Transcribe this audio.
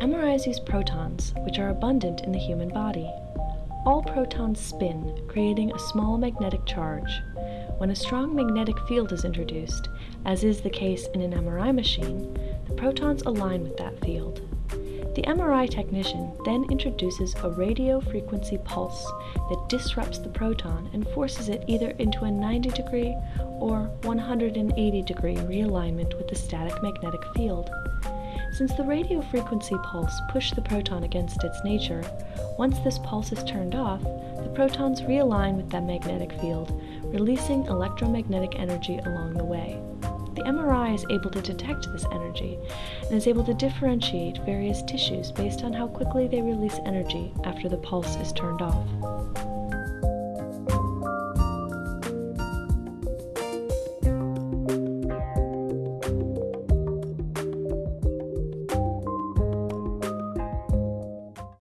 MRIs use protons, which are abundant in the human body. All protons spin, creating a small magnetic charge. When a strong magnetic field is introduced, as is the case in an MRI machine, the protons align with that field. The MRI technician then introduces a radio frequency pulse that disrupts the proton and forces it either into a 90 degree or 180 degree realignment with the static magnetic field. Since the radio frequency pulse pushed the proton against its nature, once this pulse is turned off, the protons realign with that magnetic field, releasing electromagnetic energy along the way. The MRI is able to detect this energy and is able to differentiate various tissues based on how quickly they release energy after the pulse is turned off.